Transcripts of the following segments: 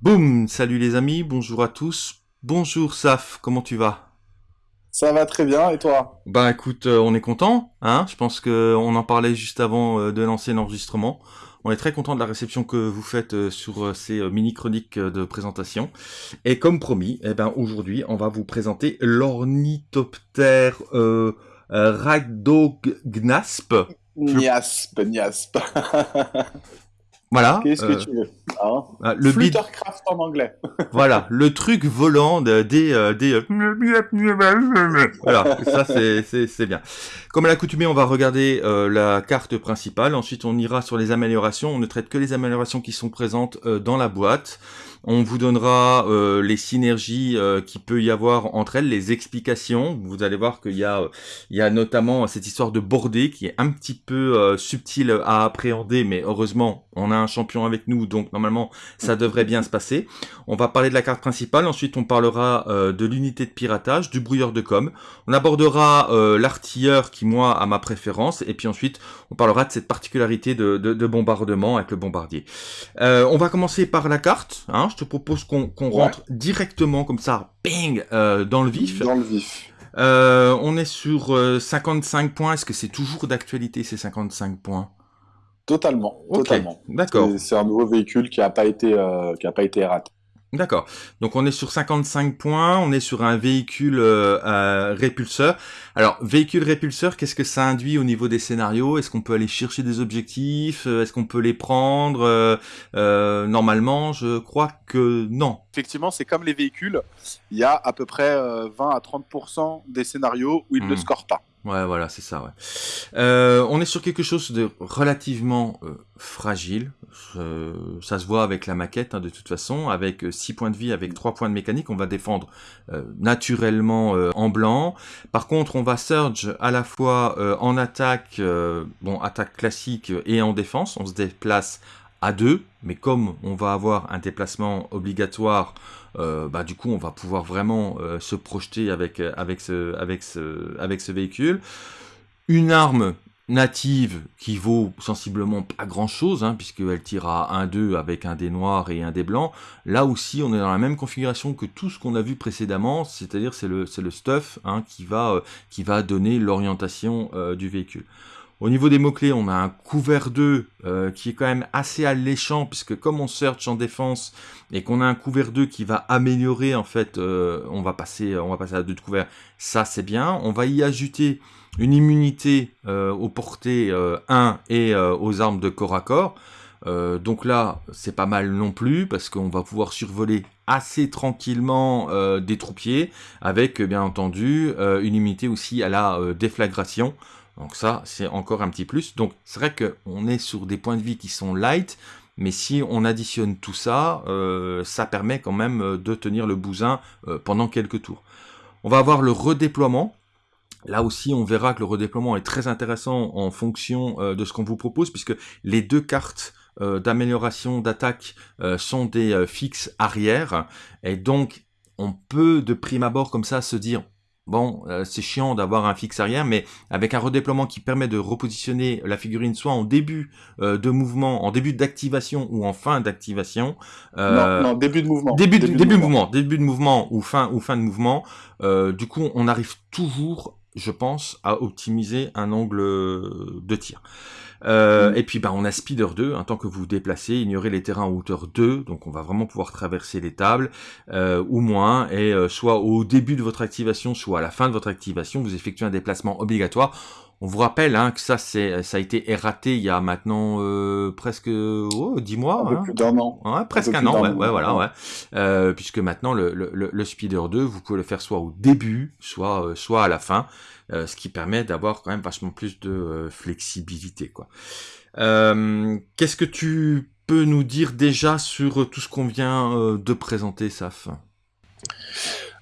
Boum Salut les amis, bonjour à tous. Bonjour Saf, comment tu vas? Ça va très bien, et toi? Bah écoute, euh, on est content, hein Je pense que on en parlait juste avant euh, de lancer l'enregistrement. On est très content de la réception que vous faites euh, sur ces mini-chroniques de présentation. Et comme promis, eh ben, aujourd'hui, on va vous présenter l'ornithoptère euh, Rhadognasp. Niasp, niasp. Voilà. Qu'est-ce que euh, tu veux hein ah, le Fluttercraft en anglais. Voilà, le truc volant de- des euh, des euh, voilà, ça c'est c'est c'est bien. Comme à l'accoutumée, on va regarder euh, la carte principale. Ensuite, on ira sur les améliorations. On ne traite que les améliorations qui sont présentes euh, dans la boîte. On vous donnera euh, les synergies euh, qui peut y avoir entre elles, les explications. Vous allez voir qu'il y y a notamment cette histoire de bordée qui est un petit peu euh, subtile à appréhender, mais heureusement, on a un champion avec nous, donc normalement, ça devrait bien se passer. On va parler de la carte principale, ensuite on parlera euh, de l'unité de piratage, du brouilleur de com. On abordera l'artilleur qui, moi, a ma préférence, et puis ensuite, on parlera de cette particularité de, de, de bombardement avec le bombardier. On va commencer par la carte. Hein. Te propose qu'on Ouais. rentre directement comme ça, ping, euh, dans le vif. Dans le vif. Euh, on est sur euh, 55 points. Est-ce que c'est toujours d'actualité ces 55 points? Totalement, totalement. D'accord, C'est- un nouveau véhicule qui a pas été, euh, qui a pas été raté. D'accord. Donc on est sur 55 points. On est sur un véhicule euh, euh, répulseur. Alors véhicule répulseur, qu'est-ce que ça induit au niveau des scénarios? Est-ce qu'on peut aller chercher des objectifs? Euh, Est-ce qu'on peut les prendre? Normalement, je crois que non. Effectivement, c'est comme les véhicules. Il y a à peu près euh, 20 à 30% des scénarios où ils ne Mhm. scorent pas. Ouais, voilà, c'est ça. Ouais. Euh, on est sur quelque chose de relativement euh, fragile. Euh, ça se voit avec la maquette, hein, de toute façon, avec 6 points de vie, avec 3 points de mécanique. On va défendre euh, naturellement euh, en blanc. Par contre, on va surge à la fois euh, en attaque, euh, bon, attaque classique et en défense. On se déplace à deux, mais comme on va avoir un déplacement obligatoire, euh, bah, du coup, on va pouvoir vraiment euh, se projeter avec, euh, avec, ce, véhicule. Une arme native qui vaut sensiblement pas grand chose, hein, puisqu'elle tire à 1-2 avec un dé noir et un dé blanc. Là aussi, on est dans la même configuration que tout ce qu'on a vu précédemment, c'est-à-dire c'est le, stuff hein, qui, va, donner l'orientation du véhicule. Au niveau des mots-clés, on a un couvert 2 euh, qui est quand même assez alléchant, puisque comme on search en défense et qu'on a un couvert 2 qui va améliorer, en fait, euh, on, va passer, à 2 de couvert, ça c'est bien. On va y ajouter une immunité euh, aux portées euh, 1 et aux armes de corps à corps. Donc là, c'est pas mal non plus, parce qu'on va pouvoir survoler assez tranquillement des troupiers, avec bien entendu une immunité aussi à la déflagration. Donc ça, c'est encore un petit plus. Donc c'est vrai qu'on est sur des points de vie qui sont light, mais si on additionne tout ça, euh, ça permet quand même euh, de tenir le bousin euh, pendant quelques tours. On va avoir le redéploiement. Là aussi, on verra que le redéploiement est très intéressant en fonction de ce qu'on vous propose, puisque les deux cartes d'amélioration d'attaque sont des fixes arrière, et donc on peut de prime abord comme ça se dire bon, euh, c'est chiant d'avoir un fixe arrière, mais avec un redéploiement qui permet de repositionner la figurine soit en début euh, de mouvement, en début d'activation ou en fin d'activation. euh, Non, non, début de mouvement. Début, de, début de mouvement, début de mouvement ou fin ou fin de mouvement. Du coup, on arrive toujours, je pense, à optimiser un angle de tir. Euh, Mm. Et puis, bah, on a Speeder 2, en tant que vous vous déplacez, ignorez les terrains en hauteur 2, donc on va vraiment pouvoir traverser les tables, euh, ou moins, et euh, soit au début de votre activation, soit à la fin de votre activation, vous effectuez un déplacement obligatoire. On vous rappelle hein, que ça, c'est, ça a été erraté il y a maintenant euh, presque oh, 10 mois. Un peu hein. plus d'un an. Ouais, presque un plus an, ouais, ouais, voilà, ouais. Euh, puisque maintenant le, le, le, le Speeder 2, vous pouvez le faire soit au début, soit euh, soit à la fin, euh, ce qui permet d'avoir quand même vachement plus de euh, flexibilité, quoi. Euh, Qu'est-ce que tu peux nous dire déjà sur tout ce qu'on vient de présenter, Saf?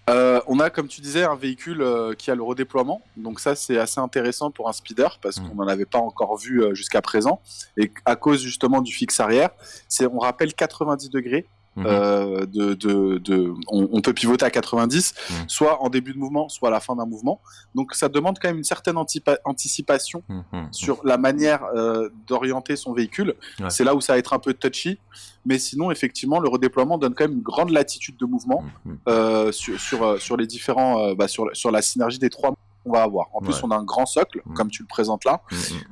Euh, on a, comme tu disais, un véhicule euh, qui a le redéploiement. Donc ça, c'est assez intéressant pour un speeder parce Mm. qu'on n'en avait pas encore vu euh, jusqu'à présent. Et à cause justement du fixe arrière, c'est, on rappelle 90 degrés mhm. euh, de, de, de on, peut pivoter à 90, mhm. soit en début de mouvement, soit à la fin d'un mouvement. Donc ça demande quand même une certaine anticipation mhm. sur la manière euh, d'orienter son véhicule. C'est là où ça va être un peu touchy, mais sinon effectivement le redéploiement donne quand même une grande latitude de mouvement euh, sur, sur, sur les différents, bah, sur, sur la synergie des trois on va avoir. En plus, on a un grand socle, mm. comme tu le présentes là.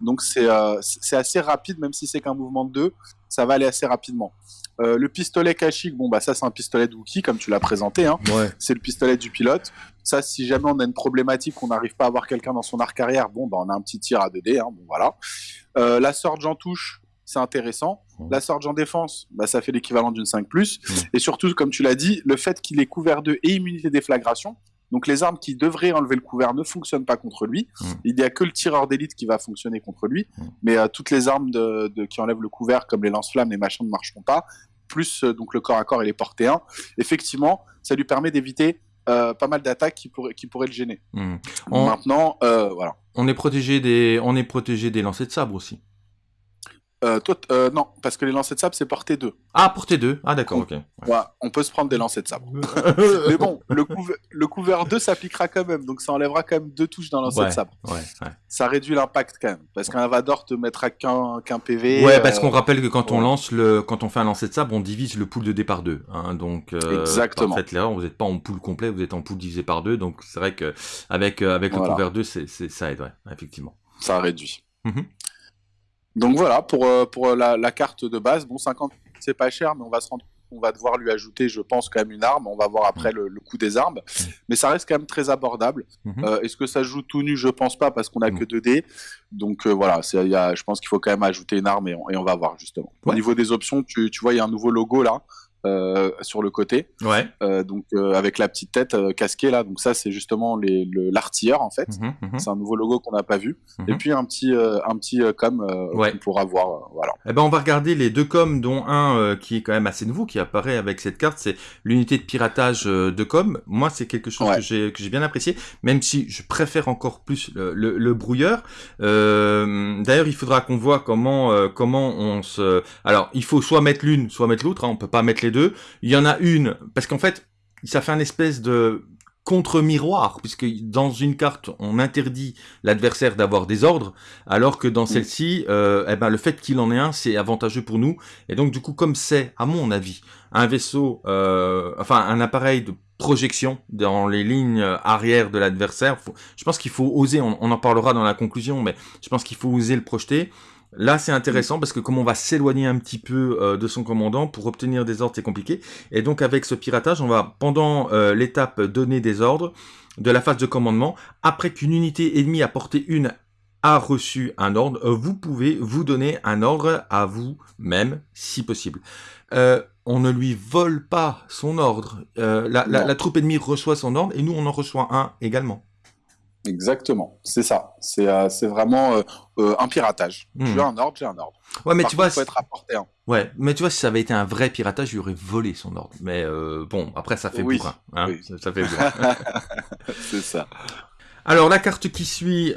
Donc, euh, c'est assez rapide, même si c'est qu'un mouvement de deux, ça va aller assez rapidement. Euh, le pistolet Kashik, bon, bah, ça, c'est un pistolet de Wookie, comme tu l'as présenté. Hein. C'est le pistolet du pilote. Ça, si jamais on a une problématique, on n'arrive pas à avoir quelqu'un dans son arc arrière, bon, bah, on a un petit tir à 2D. Hein, bon, voilà. Euh, la Sorge en touche, c'est intéressant. La Sorge en défense, bah, ça fait l'équivalent d'une 5+. Et surtout, comme tu l'as dit, le fait qu'il est couvert de et immunité déflagration, donc les armes qui devraient enlever le couvert ne fonctionnent pas contre lui. Hmm. Il n'y a que le tireur d'élite qui va fonctionner contre lui. Hmm. Mais euh, toutes les armes de, qui enlèvent le couvert, comme les lance-flammes, les machins ne marcheront pas. Plus euh, donc le corps à corps et les portées 1. Effectivement, ça lui permet d'éviter euh, pas mal d'attaques qui, pourraient, qui pourraient le gêner. Hmm. Maintenant, voilà. On est protégé des, on est protégé des lancers de sabre aussi. Euh, euh, non, parce que les lancers de sable, c'est portée 2. Ah, portée 2. Ah, d'accord, ok. Ouais. on peut se prendre des lancers de sable. Mais bon, le, le couvert 2 s'appliquera quand même, donc ça enlèvera quand même deux touches dans lancer de sabre. Ouais, ça réduit l'impact quand même, parce qu'un Vador te mettra qu'un PV. Ouais, parce qu'on euh, rappelle que quand on lance le, quand on fait un lancer de sable, on divise le pool de départ 2. Hein, donc, Exactement. En fait, là, vous n'êtes pas en pool complet, vous êtes en pool divisé par 2, donc c'est vrai que avec, avec le couvert 2, c'est ça aide, ouais, effectivement. Ça réduit. Mm donc voilà, pour, euh, pour la, la, carte de base, bon, 50, c'est pas cher, mais on va se rendre on va devoir lui ajouter, je pense, quand même une arme. On va voir après le, le coût des armes. Mais ça reste quand même très abordable. Mhm. euh, Est-ce que ça joue tout nu? Je pense pas, parce qu'on a que 2 dés. Donc euh, voilà, y a, je pense qu'il faut quand même ajouter une arme et on, et on va voir justement. Au niveau des options, tu, tu vois, il y a un nouveau logo là. Euh, sur le côté. Ouais. Euh, donc euh, avec la petite tête casquée là. Donc ça c'est justement l'artilleur en fait. Mhm, mhm. C'est un nouveau logo qu'on n'a pas vu. Mhm. Et puis un petit un petit com ouais. qu'on pourra voir. voilà. Eh ben on va regarder les deux coms dont un qui est quand même assez nouveau qui apparaît avec cette carte. C'est l'unité de piratage de com. Moi c'est quelque chose que j'ai que j'ai bien apprécié. Même si je préfère encore plus le, le, le brouilleur. D'ailleurs il faudra qu'on voit comment comment on se. Alors il faut soit mettre l'une soit mettre l'autre. Hein. On peut pas mettre les deux. Il y en a une, parce qu'en fait, ça fait un espèce de contre-miroir, puisque dans une carte, on interdit l'adversaire d'avoir des ordres, alors que dans celle-ci, euh, eh ben, le fait qu'il en ait un, c'est avantageux pour nous. Et donc, du coup, comme c'est, à mon avis, un vaisseau, euh, enfin, un appareil de projection dans les lignes arrière de l'adversaire, je pense qu'il faut oser, on, en parlera dans la conclusion, mais je pense qu'il faut oser le projeter. Là, c'est intéressant parce que comme on va s'éloigner un petit peu euh, de son commandant pour obtenir des ordres, c'est compliqué. Et donc avec ce piratage, on va pendant euh, l'étape donner des ordres de la phase de commandement. Après qu'une unité ennemie à portée une a reçu un ordre, euh, vous pouvez vous donner un ordre à vous-même, si possible. on ne lui vole pas son ordre. La, la troupe ennemie reçoit son ordre et nous, on en reçoit un également. Exactement, c'est ça. C'est euh, vraiment euh, euh, un piratage. Tu hmm. as un ordre, j'ai un ordre. Ouais, mais tu vois, faut être rapporté. Ouais, mais tu vois, si ça avait été un vrai piratage, il aurait volé son ordre. Mais bon, après, ça fait oui. bourrin. Hein ça, fait c'est ça. Alors, la carte qui suit,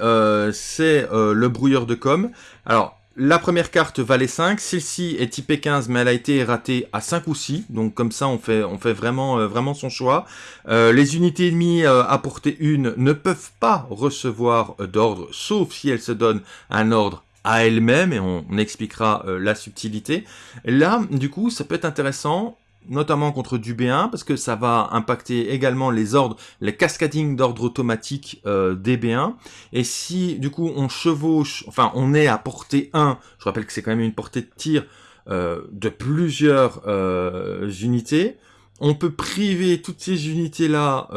c'est le brouilleur de com. Alors, la première carte valait 5, celle-ci est typée 15 mais elle a été ratée à 5 ou 6, donc comme ça on fait, euh, vraiment son choix. Euh, les unités ennemies euh, à portée 1 ne peuvent pas recevoir d'ordre, sauf si elles se donnent un ordre à elles-mêmes, et on expliquera la subtilité. Là, du coup, ça peut être intéressant, notamment contre du B1, parce que ça va impacter également les ordres, les cascading d'ordre automatique euh, des B1. Et si du coup on chevauche, enfin on est à portée 1, je rappelle que c'est quand même une portée de tir euh, de plusieurs euh, unités, on peut priver toutes ces unités-là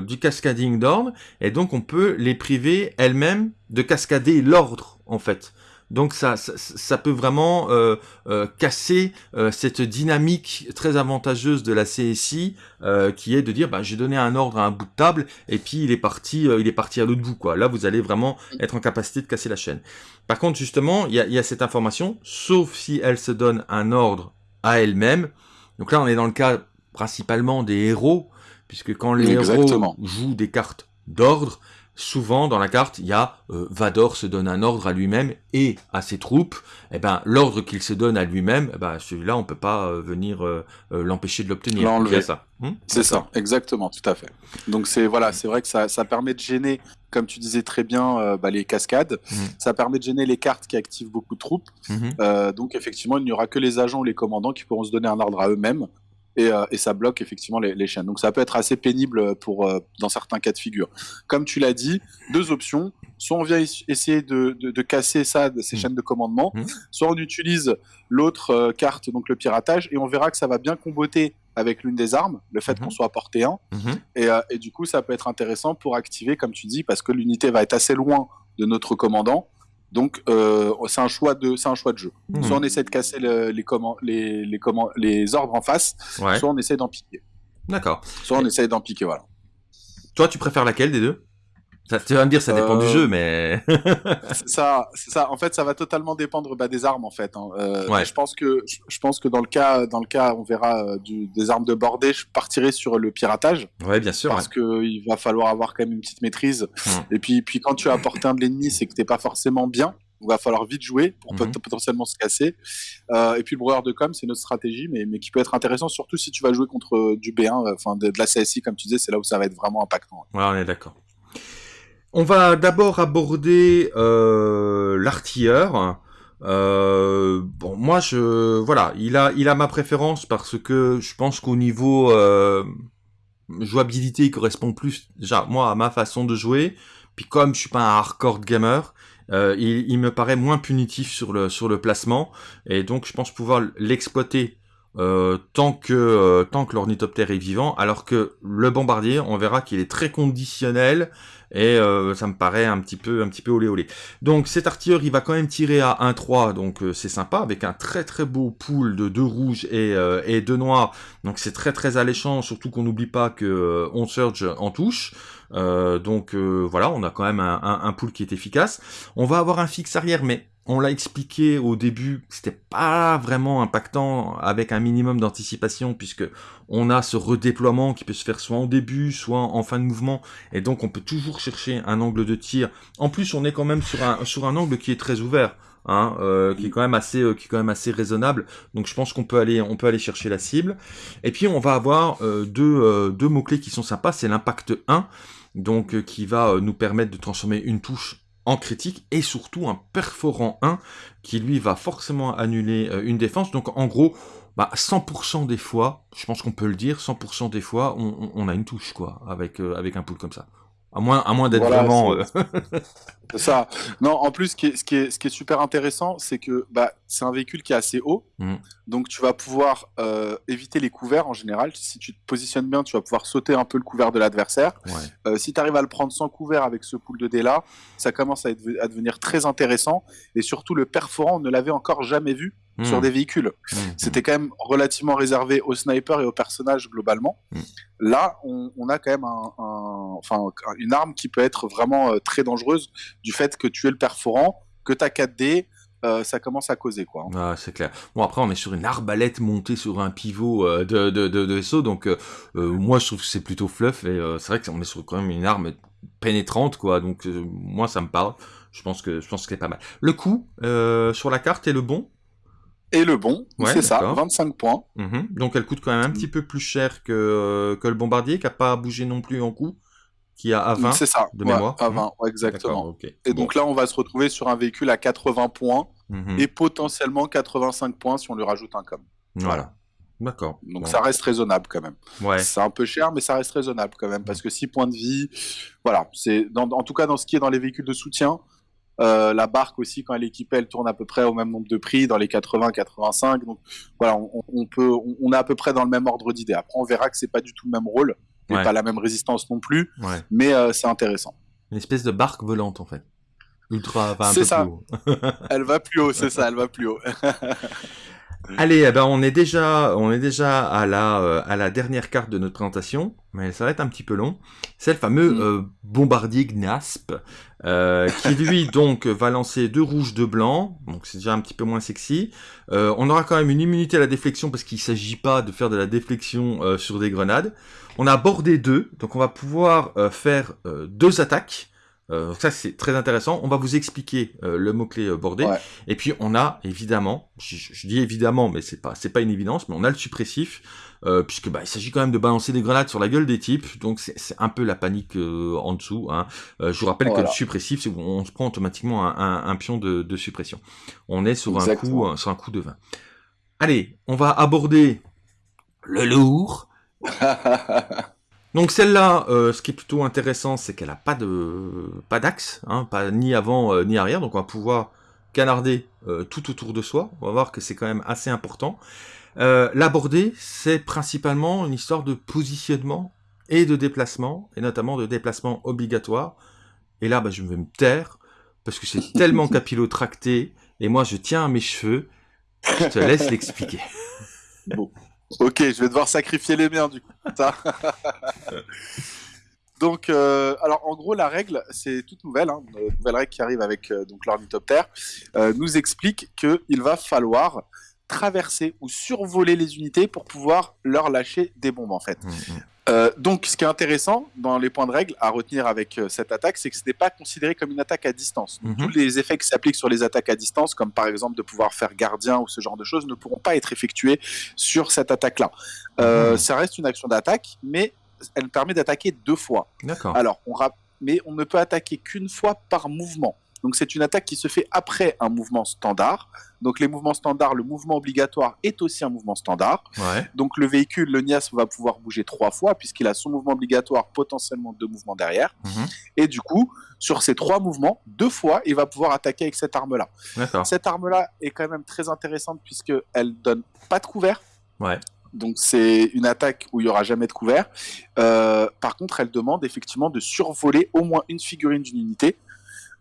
du cascading d'ordre, et donc on peut les priver elles-mêmes de cascader l'ordre, en fait. Donc ça, ça, peut vraiment euh, euh, casser euh, cette dynamique très avantageuse de la CSI qui est de dire bah, j'ai donné un ordre à un bout de table et puis il est parti, il est parti à l'autre bout quoi. Là vous allez vraiment être en capacité de casser la chaîne. Par contre justement il y a, y a, cette information, sauf si elle se donne un ordre à elle-même. Donc là on est dans le cas principalement des héros puisque quand les héros jouent des cartes d'ordre, souvent dans la carte, il y a euh, Vador se donne un ordre à lui-même et à ses troupes. Et eh ben l'ordre qu'il se donne à lui-même, eh ben celui-là on peut pas euh, venir euh, l'empêcher de l'obtenir. ça. Hmm c'est ça, exactement, tout à fait. Donc c'est voilà, c'est vrai que ça, ça, permet de gêner, comme tu disais très bien, bah, les cascades. Hmm. Ça permet de gêner les cartes qui activent beaucoup de troupes. Hmm. donc effectivement, il n'y aura que les agents ou les commandants qui pourront se donner un ordre à eux-mêmes et, euh, et, ça bloque effectivement les, les, chaînes. Donc ça peut être assez pénible pour euh, dans certains cas de figure. Comme tu l'as dit, deux options. Soit on vient essayer de, de, de casser ça, ces mmh. chaînes de commandement, mmh. soit on utilise l'autre euh, carte, donc le piratage, et on verra que ça va bien comboter avec l'une des armes, le fait mmh. qu'on soit à portée 1. Et, et, du coup, ça peut être intéressant pour activer, comme tu dis, parce que l'unité va être assez loin de notre commandant. Donc euh, c'est un choix de c'est un choix de jeu. Mmh. Soit on essaie de casser les les les, les ordres en face, soit on essaie d'en piquer. D'accord. Soit on essaie d'en piquer voilà. Toi tu préfères laquelle des deux? Ça, tu vas me dire, ça dépend du euh, jeu, mais. c'est ça, c'est ça. En fait, ça va totalement dépendre bah, des armes, en fait. Hein. Euh, ouais. Je pense que, je pense que dans le cas, dans le cas, on verra euh, du, des armes de bordée, je partirai sur le piratage. Ouais, bien sûr. Parce que il va falloir avoir quand même une petite maîtrise. Hmm. Et puis, puis quand tu as apporté un de l'ennemi, c'est que t'es pas forcément bien. Il va falloir vite jouer pour mhm. potentiellement se casser. Euh, et puis le de com, c'est notre stratégie, mais, mais qui peut être intéressant, surtout si tu vas jouer contre du B1, enfin de, de, la CSI, comme tu disais, c'est là où ça va être vraiment impactant. Ouais, on est d'accord. On va d'abord aborder euh, l'artilleur. Euh, bon, moi, je voilà, il a, il a ma préférence parce que je pense qu'au niveau euh, jouabilité, il correspond plus déjà moi à ma façon de jouer. Puis comme je suis pas un hardcore gamer, il, il, me paraît moins punitif sur le sur le placement et donc je pense pouvoir l'exploiter euh, tant que euh, tant que l'ornithoptère est vivant, alors que le bombardier, on verra qu'il est très conditionnel et euh, ça me paraît un petit peu un petit peu olé olé. Donc cet artilleur, il va quand même tirer à 1-3, donc c'est sympa avec un très très beau pool de deux rouges et et deux noirs. Donc c'est très très alléchant, surtout qu'on n'oublie pas que on surge en touche. donc voilà, on a quand même un, un, un pool qui est efficace. On va avoir un fixe arrière, mais on l'a expliqué au début, c'était pas vraiment impactant avec un minimum d'anticipation puisque on a ce redéploiement qui peut se faire soit en début, soit en fin de mouvement et donc on peut toujours chercher un angle de tir. En plus, on est quand même sur un sur un angle qui est très ouvert. Hein, euh, qui est quand même assez euh, qui est quand même assez raisonnable donc je pense qu'on peut aller on peut aller chercher la cible et puis on va avoir euh, deux, deux mots clés qui sont sympas c'est l'impact 1 donc qui va nous permettre de transformer une touche en critique et surtout un perforant 1 qui lui va forcément annuler euh, une défense. Donc en gros, bah, 100% des fois, je pense qu'on peut le dire, 100% des fois, on, a une touche quoi avec euh, avec un pool comme ça. À moins, à moins d'être vraiment. Euh, c'est ça. Non, en plus, ce qui est, ce qui est, ce qui est super intéressant, c'est que bah, c'est un véhicule qui est assez haut. Mmh. Donc, tu vas pouvoir euh, éviter les couverts en général. Si tu te positionnes bien, tu vas pouvoir sauter un peu le couvert de l'adversaire. Euh, si tu arrives à le prendre sans couvert avec ce pool de dés là, ça commence à, être, à devenir très intéressant. Et surtout, le perforant, on ne l'avait encore jamais vu sur hmm. des véhicules. Hmm. C'était quand même relativement réservé aux snipers et aux personnages globalement. Hmm. Là, on, a quand même un, enfin, une arme qui peut être vraiment euh, très dangereuse du fait que tu es le perforant, que tu as 4D, euh, ça commence à causer quoi. Ah, c'est clair. Bon après on est sur une arbalète montée sur un pivot euh, de, de, de, vaisseau donc moi je trouve que c'est plutôt fluff et c'est vrai qu'on est sur quand même une arme pénétrante quoi donc moi ça me parle. Je pense que je pense que c'est pas mal. Le coup sur la carte est le bon? Et le bon, c'est ça, 25 points. Mhm. Donc elle coûte quand même un petit peu plus cher que, euh, que le bombardier, qui n'a pas bougé non plus en coût, qui a à 20 ça, de mémoire. À 20, mhm. exactement. Et donc là, on va se retrouver sur un véhicule à 80 points mhm. et potentiellement 85 points si on lui rajoute un com. Voilà. D'accord. Donc ça reste raisonnable quand même. Ouais. C'est un peu cher, mais ça reste raisonnable quand même, parce que 6 points de vie, voilà, c'est en tout cas dans ce qui est dans les véhicules de soutien, euh, la barque aussi, quand elle est équipée, elle tourne à peu près au même nombre de prix, dans les 80-85. Donc voilà, on, peut, on, est à peu près dans le même ordre d'idée. Après, on verra que c'est pas du tout le même rôle, et pas la même résistance non plus, mais euh, c'est intéressant. Une espèce de barque volante en fait. Ultra, ça. elle va plus haut, c'est ça, elle va plus haut. Allez, eh ben on est déjà, on est déjà à la, euh, à la dernière carte de notre présentation, mais ça va être un petit peu long. C'est le fameux mm. euh, bombardier Gnasp, euh, qui lui donc va lancer deux rouges, deux blancs, donc c'est déjà un petit peu moins sexy. on aura quand même une immunité à la déflexion parce qu'il s'agit pas de faire de la déflexion sur des grenades. On a bordé deux, donc on va pouvoir faire deux attaques Euh, ça, c'est très intéressant. On va vous expliquer euh, le mot-clé euh, bordé. Et puis, on a évidemment, je, dis évidemment, mais c'est pas, c'est pas une évidence, mais on a le suppressif, puisque bah, il s'agit quand même de balancer des grenades sur la gueule des types. Donc, c'est un peu la panique en dessous. Hein. je vous rappelle que le suppressif, c'est on se prend automatiquement un, pion de, suppression. On est sur un coup, sur un coup de 20. Allez, on va aborder le lourd. Donc celle-là, euh, ce qui est plutôt intéressant, c'est qu'elle a pas de pas d'axe, hein, pas ni avant euh, ni arrière, donc on va pouvoir canarder euh, tout autour de soi. On va voir que c'est quand même assez important. L'aborder, c'est principalement une histoire de positionnement et de déplacement, et notamment de déplacement obligatoire. Et là, bah, je vais me taire, parce que c'est tellement capillotracté, et moi je tiens à mes cheveux, je te laisse l'expliquer. Bon. Ok, je vais devoir sacrifier les miens du coup. donc, euh, alors en gros, la règle, c'est toute nouvelle, hein, une nouvelle règle qui arrive avec euh, donc l'ornithoptère, euh, nous explique qu'il va falloir traverser ou survoler les unités pour pouvoir leur lâcher des bombes en fait. Mmh, mmh. Euh, donc, ce qui est intéressant dans les points de règle à retenir avec euh, cette attaque, c'est que ce n'est pas considéré comme une attaque à distance. Mhm. Tous les effets qui s'appliquent sur les attaques à distance, comme par exemple de pouvoir faire gardien ou ce genre de choses, ne pourront pas être effectués sur cette attaque-là. Euh, mhm. Ça reste une action d'attaque, mais elle permet d'attaquer deux fois. D'accord. Alors, on mais on ne peut attaquer qu'une fois par mouvement. Donc c'est une attaque qui se fait après un mouvement standard. Donc les mouvements standards, le mouvement obligatoire est aussi un mouvement standard. Donc le véhicule, le NIAS, va pouvoir bouger trois fois puisqu'il a son mouvement obligatoire, potentiellement deux mouvements derrière. Mhm. Et du coup, sur ces trois mouvements, deux fois, il va pouvoir attaquer avec cette arme-là. Cette arme-là est quand même très intéressante puisqu'elle donne pas de couvert. Donc c'est une attaque où il y aura jamais de couvert. Euh, par contre, elle demande effectivement de survoler au moins une figurine d'une unité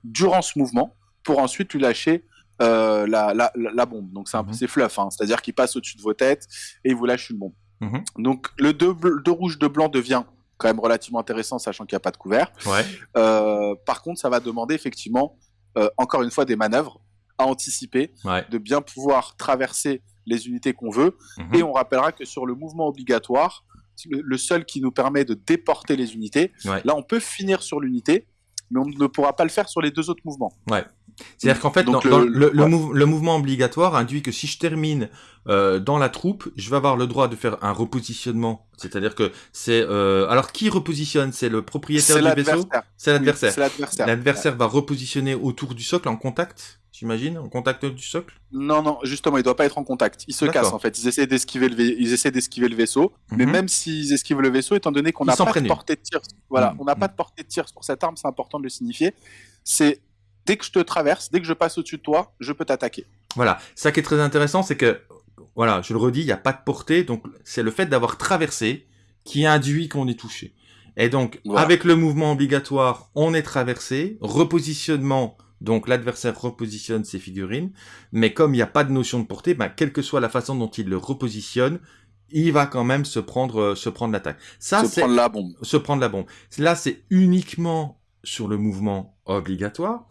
durant ce mouvement pour ensuite lui lâcher euh, la, la, bombe. Donc c'est un mhm. fluff, hein. c'est-à-dire qu'il passe au-dessus de vos têtes et il vous lâche une bombe. Mhm. Donc le 2 rouge, de blanc devient quand même relativement intéressant, sachant qu'il n'y a pas de couvert. Euh, par contre, ça va demander effectivement, euh, encore une fois, des manœuvres à anticiper, de bien pouvoir traverser les unités qu'on veut. Mhm. Et on rappellera que sur le mouvement obligatoire, le, seul qui nous permet de déporter les unités, là on peut finir sur l'unité, mais on ne pourra pas le faire sur les deux autres mouvements. Ouais. C'est-à-dire qu'en fait, le, mouvement obligatoire induit que si je termine euh, dans la troupe, je vais avoir le droit de faire un repositionnement. C'est-à-dire que c'est... Euh, alors, qui repositionne? C'est le propriétaire du vaisseau? C'est l'adversaire. l'adversaire. va repositionner autour du socle en contact? J'imagine, en contact du socle Non, non, justement, il doit pas être en contact. Il se casse en fait. Ils essaient d'esquiver le, ils essaient d'esquiver le vaisseau, mais mhm. même s'ils esquivent le vaisseau, étant donné qu'on n'a pas de portée de tir, voilà, mhm. on n'a pas de portée de tir pour cette arme, c'est important de le signifier. C'est dès que je te traverse, dès que je passe au-dessus de toi, je peux t'attaquer. Voilà, ça qui est très intéressant, c'est que, voilà, je le redis, il n'y a pas de portée, donc c'est le fait d'avoir traversé qui induit qu'on est touché. Et donc, avec le mouvement obligatoire, on est traversé, repositionnement, donc l'adversaire repositionne ses figurines, mais comme il n'y a pas de notion de portée, ben, quelle que soit la façon dont il le repositionne, il va quand même se prendre, euh, se prendre l'attaque. Ça, se prendre la bombe. Se prendre la bombe. Là, c'est uniquement sur le mouvement obligatoire.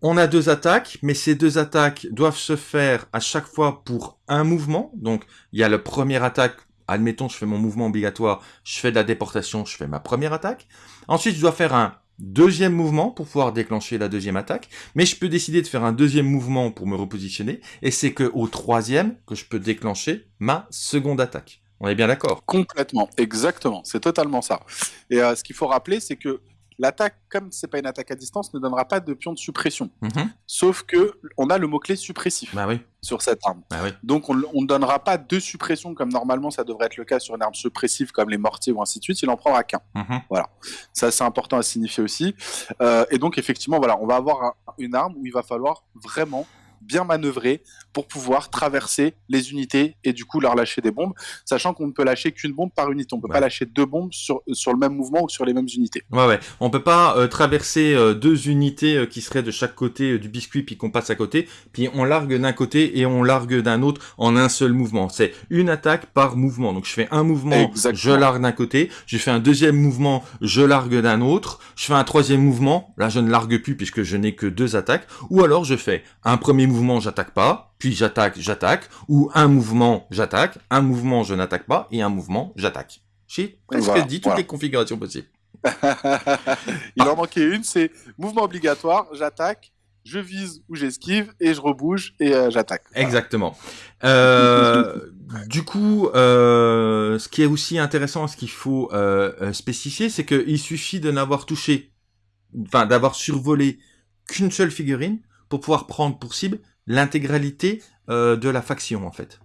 On a deux attaques, mais ces deux attaques doivent se faire à chaque fois pour un mouvement. Donc, il y a la première attaque, admettons, je fais mon mouvement obligatoire, je fais de la déportation, je fais ma première attaque. Ensuite, je dois faire un deuxième mouvement pour pouvoir déclencher la deuxième attaque, mais je peux décider de faire un deuxième mouvement pour me repositionner, et c'est que au troisième que je peux déclencher ma seconde attaque. On est bien d'accord? Complètement, exactement, c'est totalement ça. Et euh, ce qu'il faut rappeler, c'est que L'attaque, comme c'est pas une attaque à distance, ne donnera pas de pion de suppression. Mhm. Sauf que on a le mot-clé suppressif bah oui. sur cette arme. Bah oui. Donc on ne donnera pas deux suppressions comme normalement ça devrait être le cas sur une arme suppressive comme les mortiers ou ainsi de suite. Il en prendra qu'un. Mhm. Voilà. Ça c'est important à signifier aussi. Euh, et donc effectivement, voilà, on va avoir une arme où il va falloir vraiment bien manœuvrer pour pouvoir traverser les unités et du coup leur lâcher des bombes, sachant qu'on ne peut lâcher qu'une bombe par unité. On peut pas lâcher deux bombes sur, sur le même mouvement ou sur les mêmes unités. Ouais, ouais. On peut pas euh, traverser euh, deux unités euh, qui seraient de chaque côté du biscuit puis qu'on passe à côté, puis on largue d'un côté et on largue d'un autre en un seul mouvement. C'est une attaque par mouvement. Donc je fais un mouvement, je largue d'un côté, je fais un deuxième mouvement, je largue d'un autre, je fais un troisième mouvement, là je ne largue plus puisque je n'ai que deux attaques, ou alors je fais un premier mouvement, j'attaque pas, puis j'attaque, j'attaque, ou un mouvement, j'attaque, un mouvement, je n'attaque pas, et un mouvement, j'attaque. J'ai presque dit toutes les configurations possibles. Il en manquait une, c'est mouvement obligatoire, j'attaque, je vise ou j'esquive et je rebouge et euh, j'attaque. Exactement. Euh, du coup, euh, ce qui est aussi intéressant, ce qu'il faut spécifier, c'est qu'il suffit de n'avoir touché, enfin d'avoir survolé qu'une seule figurine pour pouvoir prendre pour cible l'intégralité de la faction en fait.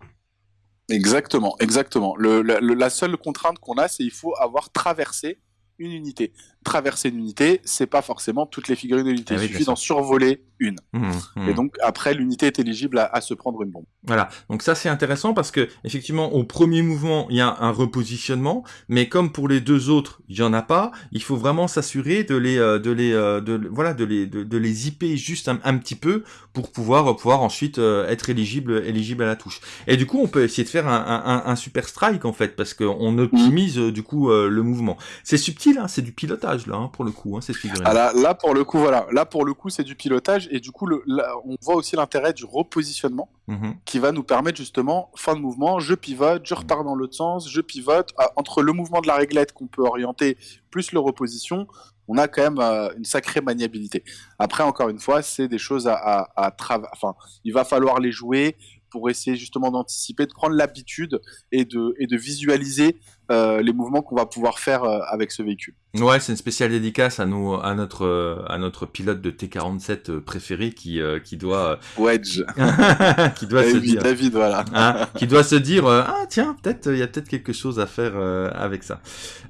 Exactement, exactement. la seule contrainte qu'on a, c'est qu'il faut avoir traversé une unité. Traverser une unité, c'est pas forcément toutes les figurines de l'unité. Ah Il suffit d'en survoler une. Mmh, mmh. Et donc après, l'unité est éligible à, se prendre une bombe. Voilà. Donc ça c'est intéressant parce que effectivement au premier mouvement il y a un repositionnement, mais comme pour les deux autres il y en a pas, il faut vraiment s'assurer de les euh, de les euh, de voilà de les de, les juste un, petit peu pour pouvoir pouvoir ensuite euh, être éligible éligible à la touche. Et du coup on peut essayer de faire un, un, super strike en fait parce qu'on optimise du coup le mouvement. C'est subtil, hein, c'est du pilotage là hein, pour le coup. Hein, c'est ah, là, là pour le coup voilà, là pour le coup c'est du pilotage et du coup, le, on voit aussi l'intérêt du repositionnement mhm. qui va nous permettre justement, fin de mouvement, je pivote, je repars dans l'autre sens, je pivote. Ah, entre le mouvement de la réglette qu'on peut orienter plus le reposition, on a quand même euh, une sacrée maniabilité. Après, encore une fois, c'est des choses à, à, travailler. Enfin, il va falloir les jouer pour essayer justement d'anticiper, de prendre l'habitude et de, et de visualiser euh, les mouvements qu'on va pouvoir faire euh, avec ce véhicule. Ouais, c'est une spéciale dédicace à nous, à notre, à notre pilote de T47 préféré qui, qui doit Wedge, qui doit se dire, David, voilà, hein, qui doit se dire ah tiens peut-être il y a peut-être quelque chose à faire avec ça.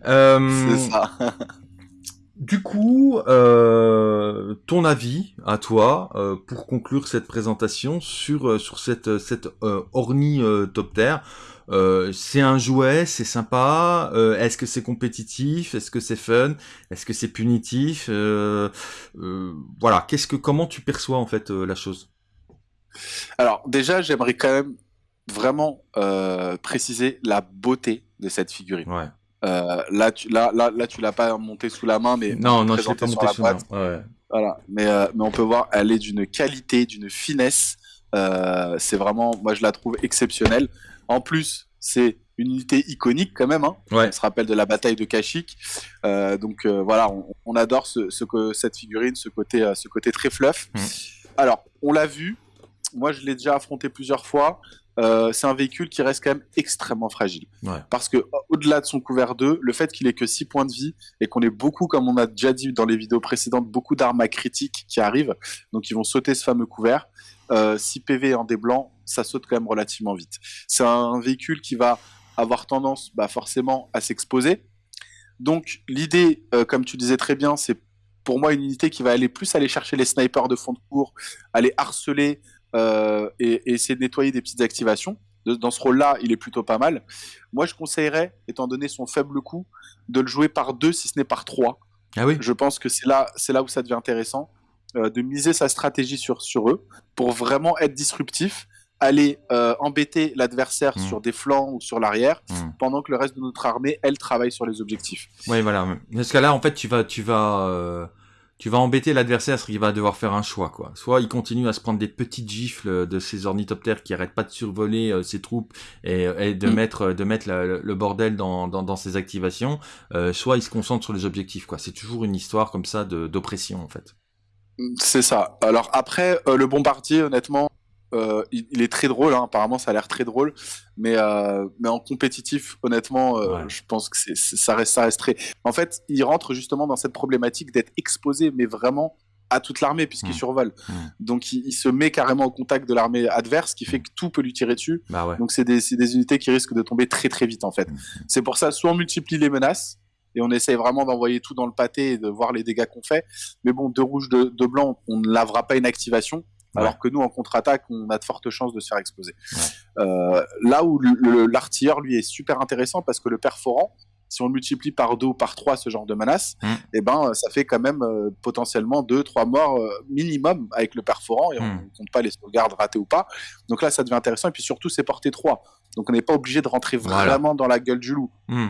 c'est ça. Du coup, euh, ton avis à toi euh, pour conclure cette présentation sur euh, sur cette cette ornithoptère. c'est un jouet, c'est sympa. Est-ce que c'est compétitif Est-ce que c'est fun Est-ce que c'est punitif Voilà. Qu'est-ce que comment tu perçois en fait la chose? Alors déjà, j'aimerais quand même vraiment préciser la beauté de cette figurine. Ouais. Euh, là, tu, là, là, là, tu l'as pas monté sous la main, mais non, non, je l'ai pas monté sous la main. Ouais. Voilà, mais, euh, mais on peut voir, elle est d'une qualité, d'une finesse. Euh, c'est vraiment, moi, je la trouve exceptionnelle. En plus, c'est une unité iconique quand même. Hein. Ouais. On se rappelle de la bataille de Kashyyyk. Donc voilà, on, on adore ce, ce, cette figurine, ce côté, ce côté très fluff. Mmh. Alors, on l'a vu. Moi, je l'ai déjà affronté plusieurs fois. Euh, c'est un véhicule qui reste quand même extrêmement fragile. Parce que au-delà de son couvert 2, le fait qu'il ait que 6 points de vie et qu'on ait beaucoup, comme on a déjà dit dans les vidéos précédentes, beaucoup d'armes à critique qui arrivent, donc ils vont sauter ce fameux couvert. Euh, 6 PV en des blancs, ça saute quand même relativement vite. C'est un véhicule qui va avoir tendance bah, forcément à s'exposer. Donc l'idée, euh, comme tu disais très bien, c'est pour moi une unité qui va aller plus aller chercher les snipers de fond de cours, aller harceler, euh, et, essayer de nettoyer des petites activations. dans ce rôle-là, il est plutôt pas mal. Moi, je conseillerais, étant donné son faible coût, de le jouer par deux, si ce n'est par trois. Ah oui. Je pense que c'est là, c'est là où ça devient intéressant, euh, de miser sa stratégie sur, sur eux pour vraiment être disruptif, aller euh, embêter l'adversaire mmh. sur des flancs ou sur l'arrière, mmh. pendant que le reste de notre armée, elle, travaille sur les objectifs. Oui, voilà. Parce que là, en fait, tu vas, tu vas tu vas embêter l'adversaire parce qu'il va devoir faire un choix quoi. Soit il continue à se prendre des petites gifles de ces ornithoptères qui arrêtent pas de survoler euh, ses troupes et, de mm. mettre de mettre le bordel dans, dans, ses activations, euh, soit il se concentre sur les objectifs quoi. C'est toujours une histoire comme ça d'oppression en fait. C'est ça. Alors après, euh, le bombardier, honnêtement, euh, il, est très drôle, hein. apparemment ça a l'air très drôle, mais, euh, mais en compétitif, honnêtement, euh, je pense que ça, reste, ça reste très... En fait, il rentre justement dans cette problématique d'être exposé, mais vraiment à toute l'armée puisqu'il mmh. survole. Mmh. Donc il, se met carrément au contact de l'armée adverse, qui fait mmh. que tout peut lui tirer dessus. Bah Donc c'est des, des, unités qui risquent de tomber très très vite en fait. C'est pour ça, soit on multiplie les menaces, et on essaye vraiment d'envoyer tout dans le pâté et de voir les dégâts qu'on fait. Mais bon, de rouge, de, de blanc, on ne lavera pas une activation alors que nous, en contre-attaque, on a de fortes chances de se faire exploser. Euh, là où l'artilleur, lui, est super intéressant parce que le perforant, si on multiplie par deux ou par trois ce genre de menace, mmh. eh ben, ça fait quand même euh, potentiellement deux, trois morts euh, minimum avec le perforant et on ne mmh. compte pas les sauvegardes ratées ou pas. Donc là, ça devient intéressant. Et puis surtout, c'est porté 3. Donc on n'est pas obligé de rentrer vraiment dans la gueule du loup. Mmh,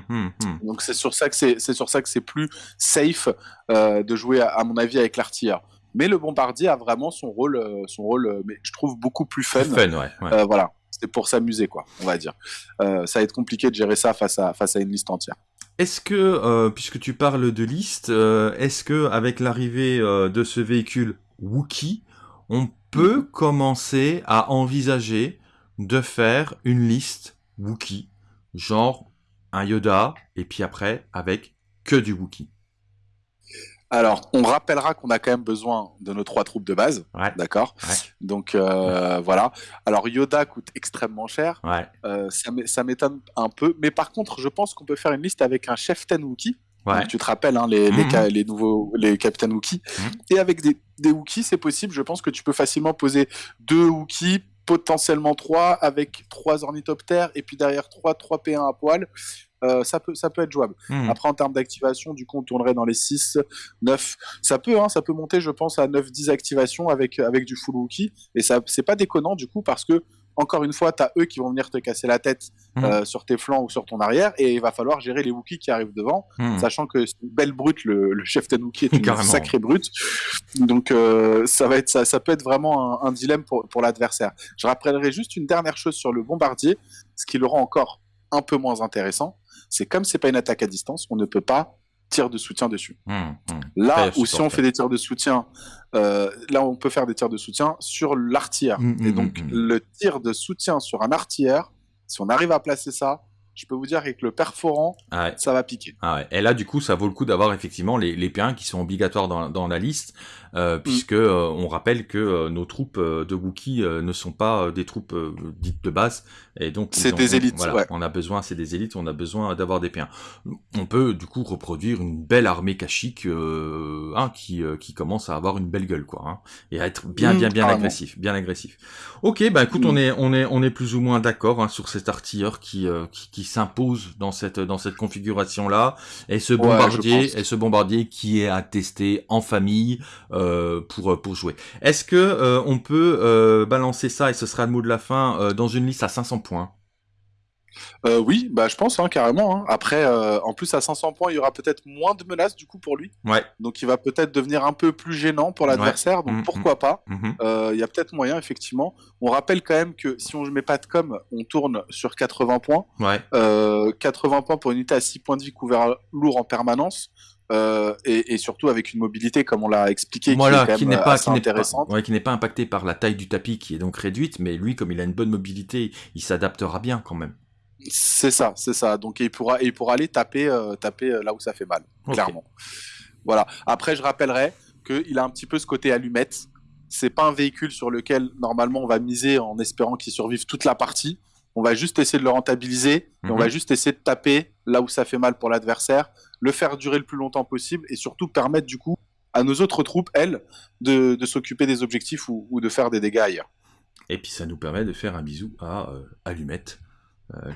Donc c'est sur ça que c'est sur ça que c'est plus safe de jouer à, à, mon avis avec l'artilleur. Mais le bombardier a vraiment son rôle, euh, son rôle, euh, mais je trouve beaucoup plus fun. fun, ouais. Euh, voilà, c'est pour s'amuser, quoi, on va dire. ça va être compliqué de gérer ça face à face à une liste entière. est-ce que, euh, puisque tu parles de liste, euh, est-ce que avec l'arrivée de ce véhicule Wookie, on peut mhm. commencer à envisager de faire une liste Wookie, genre un Yoda, et puis après avec que du Wookie? Alors, on rappellera qu'on a quand même besoin de nos trois troupes de base, d'accord? Donc euh, voilà. Alors Yoda coûte extrêmement cher. Euh, ça m'étonne un peu, mais par contre, je pense qu'on peut faire une liste avec un chef Wookie. tu te rappelles hein, les, mhm. les, nouveaux les capitaines Wookie. Mhm. Et avec des, des Wookiees, c'est possible. Je pense que tu peux facilement poser deux Wookiees, potentiellement trois, avec trois ornithoptères, et puis derrière trois, trois P1 à poil. Euh, ça, peut, ça peut être jouable. Hmm. Après, en termes d'activation, du coup, on tournerait dans les 6, 9. Ça peut, hein, ça peut monter, je pense, à 9-10 activations avec, avec du full Wookie. Et ça, c'est pas déconnant, du coup, parce que encore une fois, tu as eux qui vont venir te casser la tête hmm. euh, sur tes flancs ou sur ton arrière, et il va falloir gérer les Wookiees qui arrivent devant, hmm. sachant que c'est une belle brute, le, chef chef Wookie est une sacrée brute. Donc euh, ça va être ça, ça peut être vraiment un, un dilemme pour, pour l'adversaire. Je rappellerai juste une dernière chose sur le bombardier, ce qui le rend encore un peu moins intéressant c'est comme c'est pas une attaque à distance, on ne peut pas tirer de soutien dessus. Mmh, mmh. Là où si on fait des tirs de soutien, euh, là on peut faire des tirs de soutien sur l'artillère. Mmh, Et donc le tir de soutien sur un artillère, si on arrive à placer ça, je peux vous dire qu'avec le perforant, ah ça va piquer. Ah Et là, du coup, ça vaut le coup d'avoir effectivement les, les P1 qui sont obligatoires dans, dans la liste, euh, mm. puisque euh, on rappelle que euh, nos troupes de Wookiee ne sont pas des troupes dites de base, et donc c'est des élites. Voilà, on a besoin, c'est des élites, on a besoin d'avoir des P1. On peut du coup reproduire une belle armée cachique hein, qui qui commence à avoir une belle gueule, quoi, hein, et à être bien bien bien mm, agressif, bien agressif. Ok, bah écoute, on mm. est on est on est plus ou moins d'accord hein, sur cet artilleur qui qui, qui s'impose dans cette dans cette configuration là, et ce bombardier et ce bombardier qui est à tester en famille. Euh, pour pour jouer. Est-ce que euh, on peut euh, balancer ça et ce sera le mot de la fin dans une liste à 500 points? Euh, oui, bah je pense hein, carrément. Hein. Après, euh, en plus à 500 points, il y aura peut-être moins de menaces du coup pour lui. Ouais. Donc il va peut-être devenir un peu plus gênant pour l'adversaire. Donc mmh, pourquoi mmh. pas mmh, euh, Il y a peut-être moyen effectivement. On rappelle quand même que si on ne met pas de com, on tourne sur 80 points. Ouais. 80 points pour une unité à 6 points de vie couvert lourd en permanence. et, surtout avec une mobilité comme on l'a expliqué qui n'est pas qui n'est pas, qui n'est pas impacté par la taille du tapis qui est donc réduite mais lui comme il a une bonne mobilité il s'adaptera bien quand même c'est ça, c'est ça. Donc il pourra, il pourra aller taper, euh, taper euh, là où ça fait mal, clairement. Voilà. Après, je rappellerai qu'il a un petit peu ce côté allumette. C'est pas un véhicule sur lequel normalement on va miser en espérant qu'il survive toute la partie. On va juste essayer de le rentabiliser et on va mhm. juste essayer de taper là où ça fait mal pour l'adversaire, le faire durer le plus longtemps possible et surtout permettre du coup à nos autres troupes, elles, de, s'occuper des objectifs ou, de faire des dégâts ailleurs. Et puis ça nous permet de faire un bisou à euh, Allumette,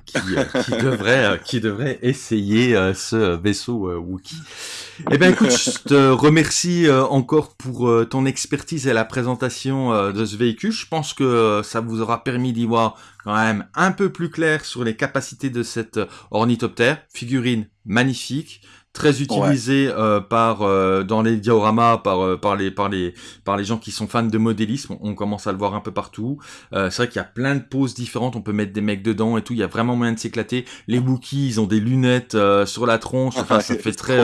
qui, euh, qui, devrait, euh, qui devrait essayer ce vaisseau Wookie. Eh bien, écoute, je te remercie encore pour ton expertise et la présentation de ce véhicule. Je pense que ça vous aura permis d'y voir quand même un peu plus clair sur les capacités de cet ornithoptère. Figurine magnifique, très utilisé euh, par euh, dans les dioramas par euh, par les par les par les gens qui sont fans de modélisme. On, commence à le voir un peu partout. C'est vrai qu'il y a plein de poses différentes. On peut mettre des mecs dedans et tout. Il y a vraiment moyen de s'éclater. Les Wookiees ils ont des lunettes sur la tronche. Enfin ça fait très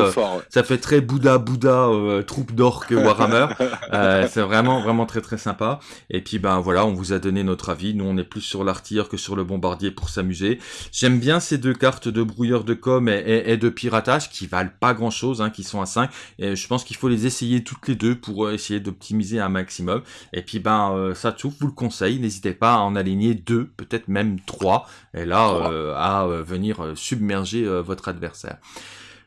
ça fait très Bouddha Bouddha troupe d'orques Warhammer. C'est vraiment vraiment très très sympa. Et puis ben voilà on vous a donné notre avis. Nous on est plus sur l'artilleur que sur le bombardier pour s'amuser. J'aime bien ces deux cartes de brouilleur de com et, et de piratage qui pas grand chose, hein, qui sont à 5. Et je pense qu'il faut les essayer toutes les deux pour euh, essayer d'optimiser un maximum. Et puis ben euh, ça tout, vous le conseille, n'hésitez pas à en aligner deux, peut-être même trois, et là euh, à venir submerger votre adversaire.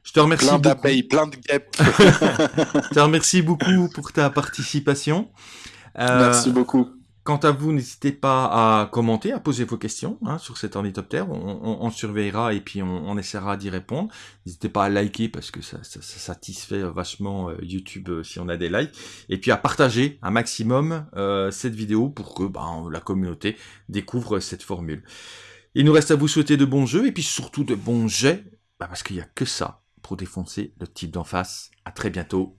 Je te remercie plein plein de guêpes. je te remercie beaucoup pour ta participation. Merci beaucoup. Quant à vous, n'hésitez pas à commenter, à poser vos questions hein, sur cet ornithoptère. On, on, surveillera et puis on, essaiera d'y répondre. N'hésitez pas à liker parce que ça, satisfait vachement euh, YouTube euh, si on a des likes. Et puis à partager un maximum euh, cette vidéo pour que ben, la communauté découvre cette formule. Il nous reste à vous souhaiter de bons jeux et puis surtout de bons jets, bah, parce qu'il n'y a que ça pour défoncer le type d'en face. À très bientôt.